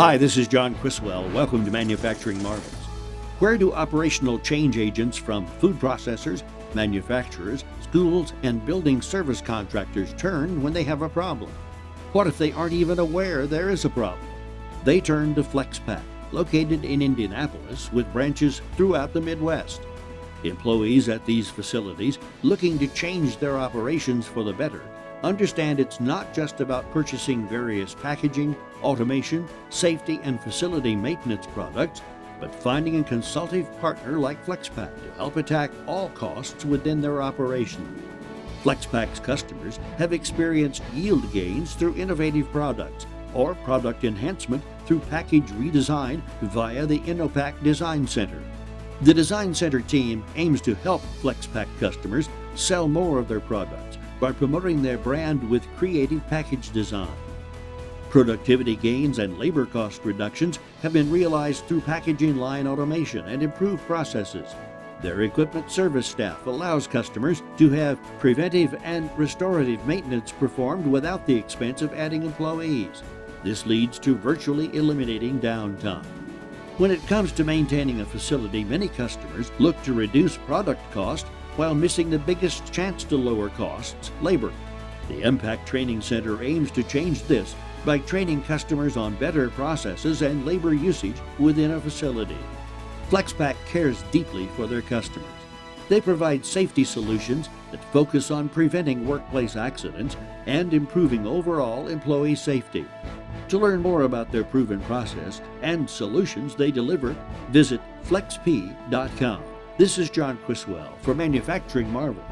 Hi, this is John Criswell. Welcome to Manufacturing Marvels. Where do operational change agents from food processors, manufacturers, schools, and building service contractors turn when they have a problem? What if they aren't even aware there is a problem? They turn to FlexPak, located in Indianapolis with branches throughout the Midwest. Employees at these facilities looking to change their operations for the better understand it's not just about purchasing various packaging, automation, safety, and facility maintenance products, but finding a consultative partner like FlexPak to help attack all costs within their operation. FlexPak's customers have experienced yield gains through innovative products or product enhancement through package redesign via the Innopak Design Center. The Design Center team aims to help FlexPak customers sell more of their products by promoting their brand with creative package design. Productivity gains and labor cost reductions have been realized through packaging line automation and improved processes. Their equipment service staff allows customers to have preventive and restorative maintenance performed without the expense of adding employees. This leads to virtually eliminating downtime. When it comes to maintaining a facility, many customers look to reduce product cost while missing the biggest chance to lower costs, labor. The Impact Training Center aims to change this by training customers on better processes and labor usage within a facility. FlexPak cares deeply for their customers. They provide safety solutions that focus on preventing workplace accidents and improving overall employee safety. To learn more about their proven process and solutions they deliver, visit flexpak.com. This is John Criswell for Manufacturing Marvels.